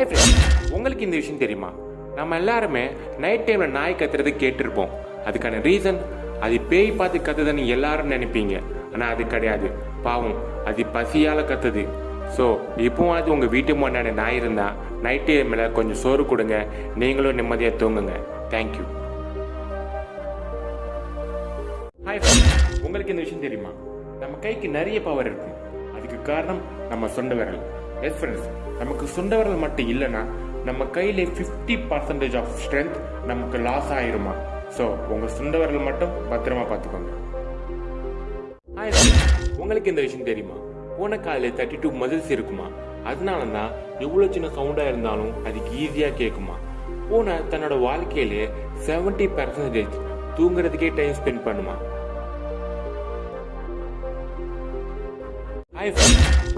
Hi friends உங்களுக்கு இந்த விஷயம் தெரியுமா? நம்ம எல்லாருமே நைட் டைமில் நாய் கத்துறது கேட்டிருப்போம். அதுக்கான ரீசன் அது பேய் பார்த்து கத்துதுன்னு எல்லாரும் நினைப்பீங்க. ஆனால் அது கிடையாது. பாவம் அது பசியால் கத்துது. ஸோ இப்போவும் அது உங்கள் வீட்டு முன்னாடி நாய் இருந்தால் நைட் டைமில் கொஞ்சம் சோறு கொடுங்க. நீங்களும் நிம்மதியாக தூங்குங்க. தேங்க்யூ ஹாய் உங்களுக்கு இந்த விஷயம் தெரியுமா? நம்ம கைக்கு நிறைய பவர் இருக்கு. அதுக்கு காரணம் நம்ம சொந்த விரல். எஸ் ஃப்ரெண்ட்ஸ் நமக்கு சொந்த மட்டும் இல்லைன்னா நம்ம கையில ஃபிஃப்டி பர்சன்டேஜ் ஆஃப் ஸ்ட்ரென்த் நமக்கு லாஸ் ஆயிருமா? ஸோ உங்க சொந்த மட்டும் பத்திரமா பார்த்துக்கோங்க. உங்களுக்கு இந்த விஷயம் தெரியுமா? போன காலில் தேர்ட்டி டூ மசில்ஸ் இருக்குமா? அதனால தான் எவ்வளோ சின்ன சவுண்டாக இருந்தாலும் அதுக்கு ஈஸியாக கேட்குமா பூனை தன்னோட வாழ்க்கையிலே செவன்டி பர்சன்டேஜ் தூங்குறதுக்கே டைம் ஸ்பெண்ட் பண்ணுமா?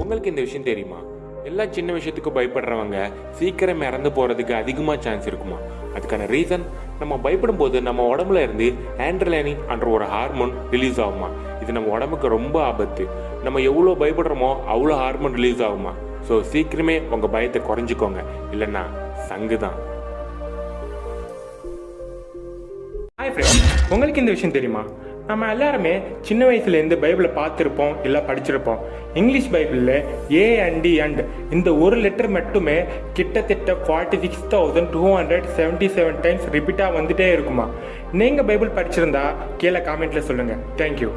உங்களுக்கு இந்த விஷயம் தெரியுமா? எல்லா சின்ன விஷயத்துக்கும் பயப்படுறவங்க சீக்கிரம் இறந்து போகிறதுக்கு அதிகமாக சான்ஸ் இருக்குமா? அதுக்கான ரீசன் நம்ம பயப்படும் போது நம்ம உடம்புல இருந்து ஆண்ட்ரலைனிங் என்ற ஒரு ஹார்மோன் ரிலீஸ் ஆகுமா? இது நம்ம உடம்புக்கு ரொம்ப ஆபத்து. நம்ம எவ்வளோ பயப்படுறோமோ அவ்வளோ ஹார்மோன் ரிலீஸ் ஆகுமா? ஸோ சீக்கிரமே உங்கள் பயத்தை குறைஞ்சிக்கோங்க. இல்லைன்னா சங்கு தான் ஹாய் ஃப்ரெண்ட்ஸ் உங்களுக்கு இந்த விஷயம் தெரியுமா? நம்ம எல்லாருமே சின்ன வயசுலேருந்து பைபிளை பார்த்துருப்போம் இல்லை படிச்சிருப்போம். இங்கிலீஷ் பைபிளில் ஏ அண்ட் டி அண்ட் இந்த ஒரு லெட்டர் மட்டுமே கிட்டத்தட்ட forty six thousand two hundred seventy seven times ரிப்பீட்டாக வந்துட்டே இருக்குமா? நீங்கள் பைபிள் படிச்சிருந்தா கீழே காமெண்ட்டில் சொல்லுங்கள் தேங்க்யூ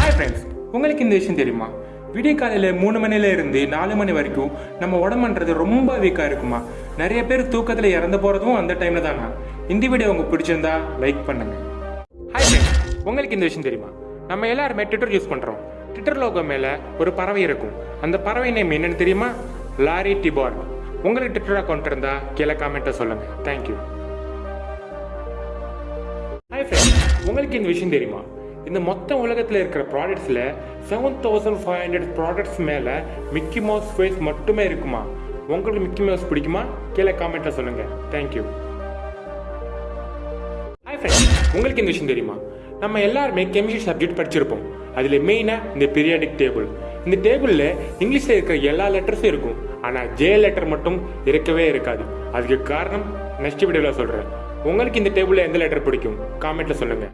ஹாய் ஃப்ரெண்ட்ஸ் உங்களுக்கு இந்த விஷயம் தெரியுமா? விடிய காலையில் மூணு மணில இருந்து நாலு மணி வரைக்கும் நம்ம உடம்புன்றது ரொம்ப வீக்காக இருக்குமா? நிறைய பேர் தூக்கத்தில் இறந்து போகிறதும் அந்த டைமில் தானா? இந்த வீடியோ உங்களுக்கு பிடிச்சிருந்தா லைக் பண்ணுங்க. ஹாய் ஃப்ரெண்ட்ஸ் உங்களுக்கு இந்த விஷயம் தெரியுமா? நம்ம எல்லாருமே ட்விட்டர் யூஸ் பண்ணுறோம் ட்விட்டர் லோகோ மேலே ஒரு பறவை இருக்கும். அந்த பறவை நேம் என்னன்னு தெரியுமா? லாரி டிபார் உங்களுக்கு ட்விட்டர் அக்கௌண்ட் இருந்தா கீழே காமெண்ட்டை சொல்லுங்க. தேங்க்யூ ஹாய் ஃப்ரெண்ட்ஸ் உங்களுக்கு இந்த விஷயம் தெரியுமா? இந்த மொத்த உலகத்தில் இருக்கிற ப்ராடக்ட்ஸில் seven thousand five hundred products மேலே மிக்கி மவுஸ் ஃபேஸ் மட்டுமே இருக்குமா? உங்களுக்கு மிக்கி மவுஸ் பிடிக்குமா? கீழே காமெண்ட்டில் சொல்லுங்கள் தேங்க்யூ உங்களுக்கு இந்த விஷயம் தெரியுமா? நம்ம எல்லாருமே கெமிஸ்ட்ரி சப்ஜெக்ட் படிச்சிருப்போம். அதில் மெயினாக இந்த பீரியாடிக் டேபிள் இந்த டேபிளில் இங்கிலீஷில் இருக்கிற எல்லா லெட்டர்ஸும் இருக்கும். ஆனால் ஜே லெட்டர் மட்டும் இருக்கவே இருக்காது. அதுக்கு காரணம் நெக்ஸ்ட் வீடியோவில் சொல்கிறேன் உங்களுக்கு இந்த டேபிளில் எந்த லெட்டர் பிடிக்கும்? காமெண்ட்டில் சொல்லுங்கள்